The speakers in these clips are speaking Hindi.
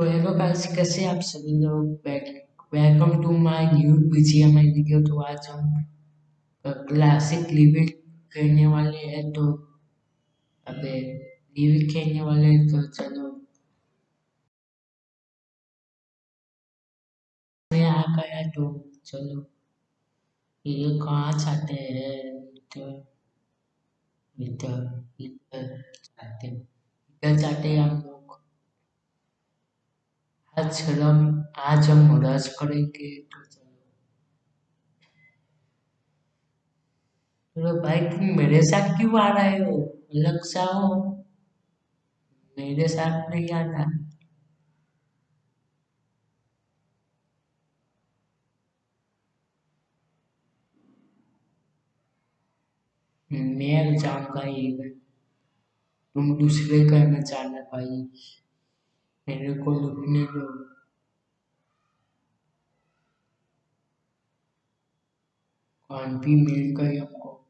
तो हेलो गाइस, कैसे आप सभी लोग? Welcome to my new BGMI video तो आज हम क्लासिक लिविक खेलने वाले हैं। तो अबे लिविक खेलने वाले हैं तो चलो। मैं आ गया तो चलो। ये कहाँ चाहते हैं? इधर इधर इधर चाहते इधर चाहते हैं हम आज हम आज हम रस करेंगे तो चलो। भाई, तुम मेरे साथ क्यों आ रहे हो? अलग सा हो। मेरे साथ नहीं आता मैं जाऊँगा ये तुम दूसरे घर में जाना भाई। मेरे को लुटने दो। कौन भी मिल गई हमको।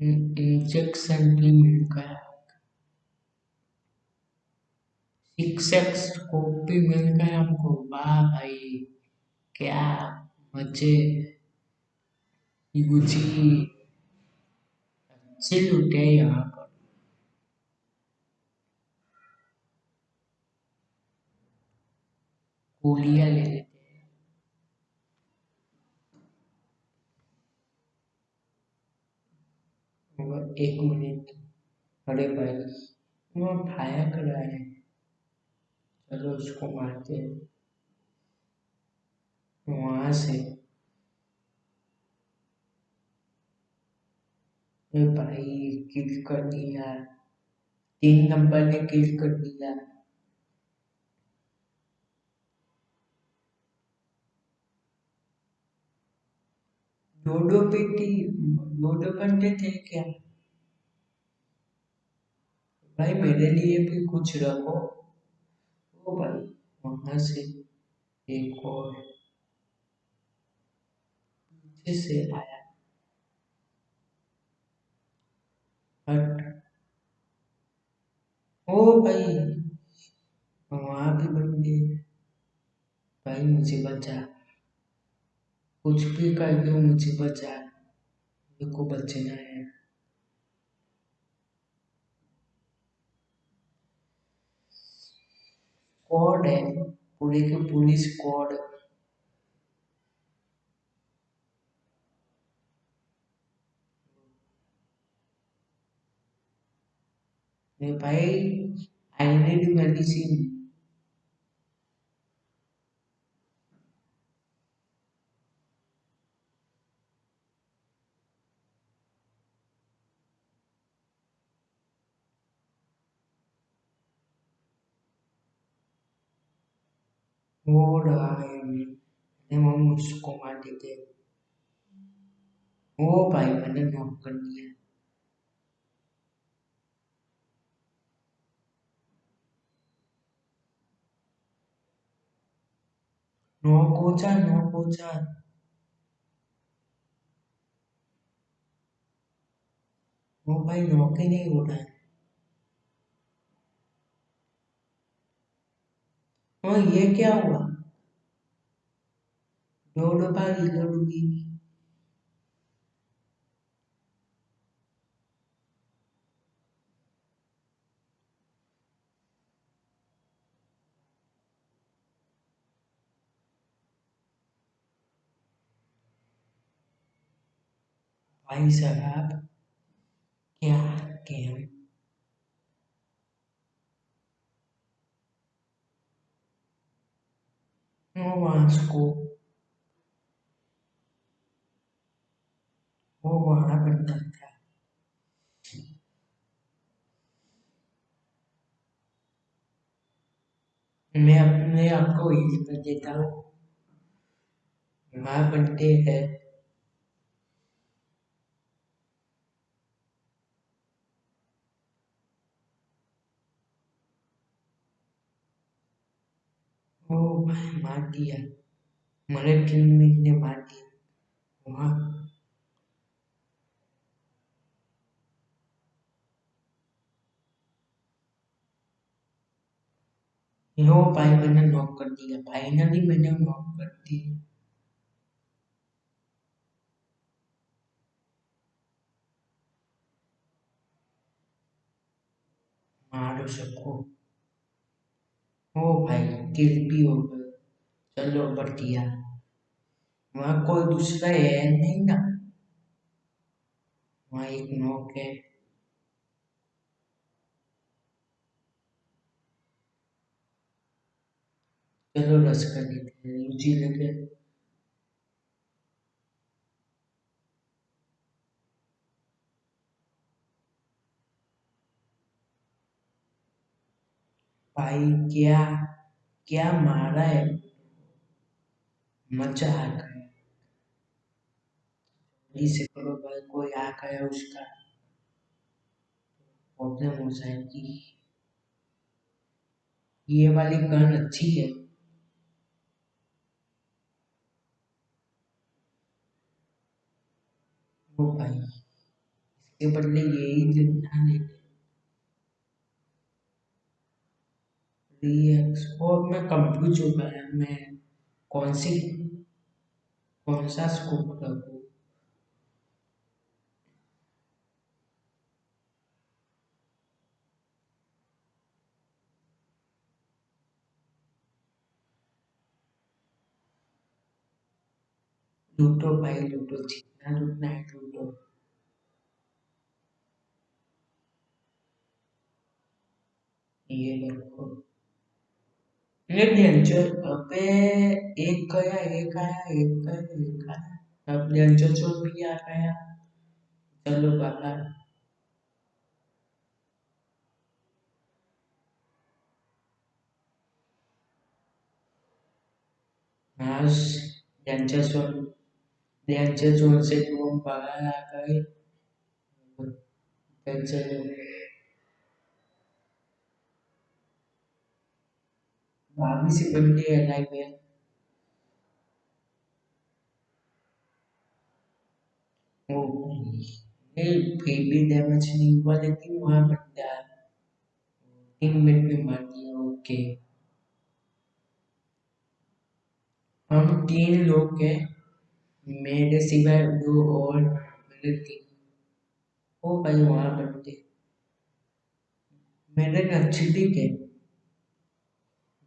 इंजेक्शन भी मिल गया। सिक्स एक्स भी मिल गया हमको। वाह भाई, क्या मज़े। गुची अच्छे लुटे यहाँ पर। गोलियाँ ले लेते हैं। एक मिनट, अरे भाई वो फायर कर रहा है। चलो उसको मारते हैं। वहाँ से भाई किल कर दिया तीन नंबर ने किल कर दिया दो पेटी दो दो थे क्या? भाई मेरे लिए भी कुछ रखो। ओ भाई, वहाँ से एक और। पीछे से आया। हट। ओ भाई वहाँ भी बंदे। भाई, मुझे बचा। कुछ भी कर दो, मुझे बचा। मेरे को बचना है। स्क्वाड है। पूरे के पूरी स्क्वाड भाई आई नीड मेडिसिन वो रहा है मैंने वो उसको मार देते ओ भाई मैंने नॉक हो जा वो भाई नॉक नहीं हो है और ये क्या हुआ दो रिलोड हुई भाई साहब क्या गेम को वो वहाँ बनता था मैं अपने आप को हील कर देता हूँ। वहाँ बनते हैं। ओ भाई मार दिया। मलय फ़िल्म ने मार दिया वहाँ। यो भाई मैंने नॉक कर दिया। फाइनली मैंने नॉक कर दिया। मारो सबको। ओ भाई, दिल भी हो गए चलो बढ़िया वहाँ कोई दूसरा है नहीं ना? वहाँ एक नोक है। चलो रस कर लेते हैं रुचि लगे भाई क्या क्या मारा है? मज़ा आ गया जल्दी से करो भाई, कोई आ गया उसका। प्रॉब्लम हो जाएगी ये वाली गन अच्छी है। वो भाई, इसके बदले यही देना लेते और मैं कंफ्यूज हो गया मैं कौन सी, कौन सा स्कोप रखूँ लूटो भाई लूटो जितना लूटना है लूटो ये देखो। डेंजर अबे एक गया एक आया एक गया एक आया अब डेंजर जोन भी आ गया चलो बाहर आज डेंजर जोन डेंजर जोन से तो हम बाहर बंदे है लाइव में ओ ये फिर भी डैमेज नहीं हुआ लेकिन वहाँ बंदा तीन मिनट में मार दिया ओके हम तीन लोग हैं मेरे सिवाय दो और मेरे तीन ओ भाई वहाँ बंदे मेरे नक्सली के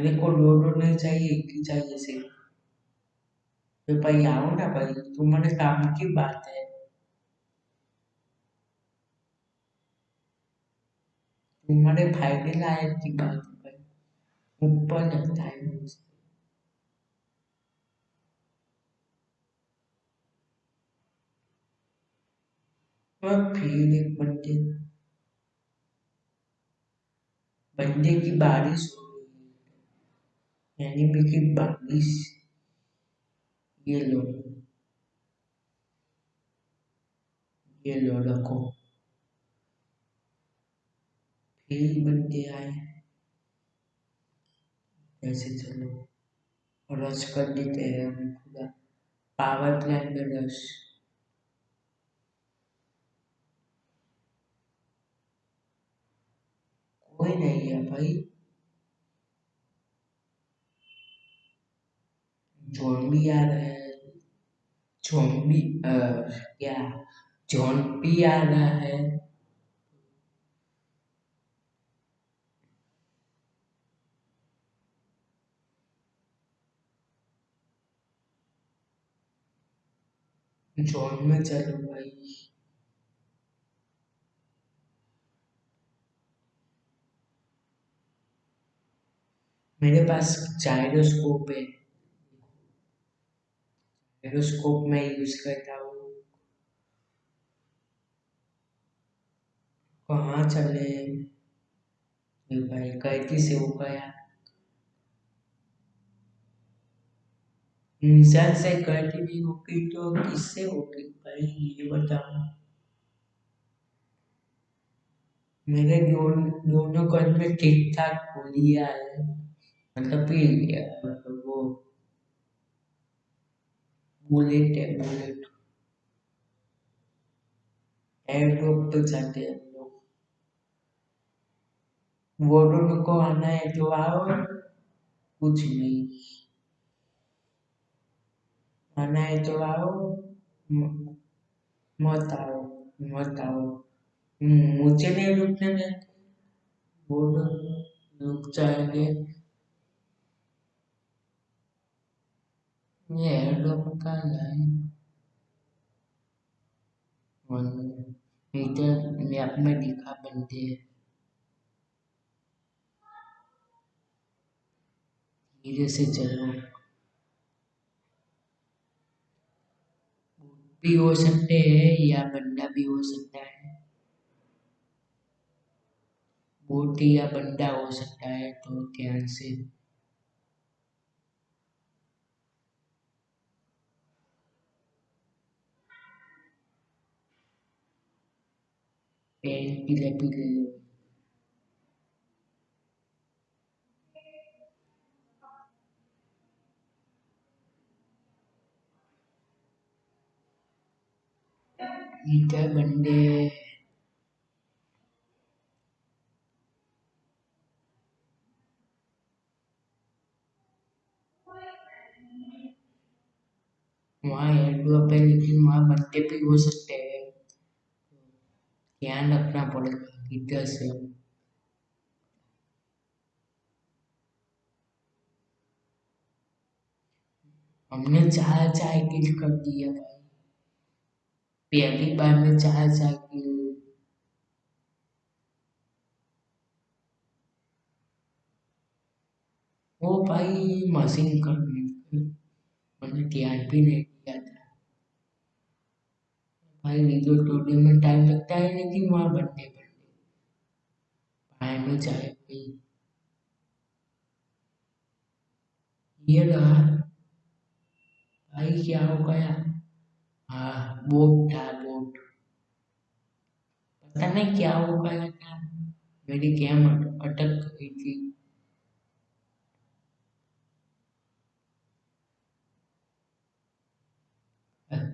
मेरे को लोडो नहीं चाहिए ही चाहिए सिर्फ़ तो भाई आओ ना भाई तुम्हारे काम की बात है। तुम्हारे फ़ायदे लायक की बात है भाई। ऊपर लगता है मुझे और फिर एक बंदे बंदे की बारिश हो है एनिमी की बारिश। ये लो। ये लो रखो। फिर बंदे आए। ऐसे चलो। रस कर देते हैं हम पूरा पावर प्लान में रश कोई नहीं है भाई। जोम्बी आ रहा है जोम्बी क्या जोम्बी आ रहा है जोन में चलो भाई मेरे पास जायरोस्कोप है। जायरोस्कोप मैं यूज़ करता हूँ। कहाँ चले? भाई कैदी से हो गया। इंसान से गलती नहीं होगी तो किससे होगी भाई ये बताओ। मेरे दोन, दोनों कल में ठीक ठाक हो। लिया है मतलब पी लिया बुलेट है बुलेट एयर ड्रॉप तो जाते हैं हम लोग। वो दोनों को आना है तो आओ। कुछ नहीं। आना है तो आओ। मत आओ मत आओ। मुझे नहीं रुकने देते वो लोग रुक जाएँगे। बनते धीरे से चलो। भी हो सकते हैं या बंदा भी हो सकता है। बोट या बंदा हो सकता है तो ध्यान से पेन पीले पीले इधर बंदे वहाँ एयरड्रॉप है लेकिन वहाँ बंदे भी हो सकते हैं ध्यान रखना पड़ेगा इधर से हमने चार चार किल कर दिया भाई पहली बार में चार चार किल वो भाई मशीन कर मैंने ध्यान भी नहीं भाई वीडियो टूटने में टाइम लगता है लेकिन वहाँ बनने बनने भाई में जाए भाई ये रहा भाई क्या हो गया? हाँ बोट था बोट। पता नहीं क्या हो गया था। मेरी गेम अटक गई थी।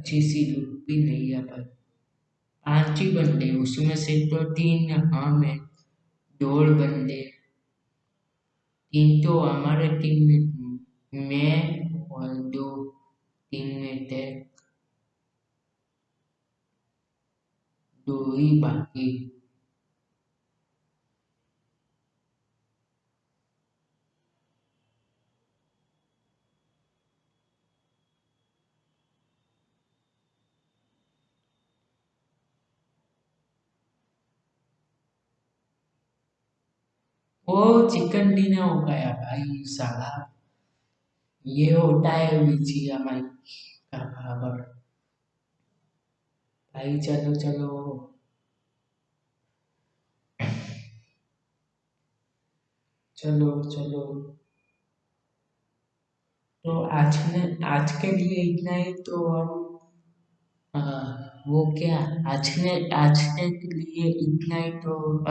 अच्छी सी लुक भी नहीं है पर। पाँच ही बंदे उसमें से तो तीन हम हैं दौड़ बंदे तीन तो हमारे टीम में, मैं और दो टीम में थे। दो ही बाकी। वो चिकन डिनर हो गया भाई, साला। ये होता है बीजीएमआई का बराबर। भाई, चलो चलो। चलो चलो। तो आज ने, आज के लिए इतना ही तो हम वो क्या? आज ने, आज के लिए इतना ही तो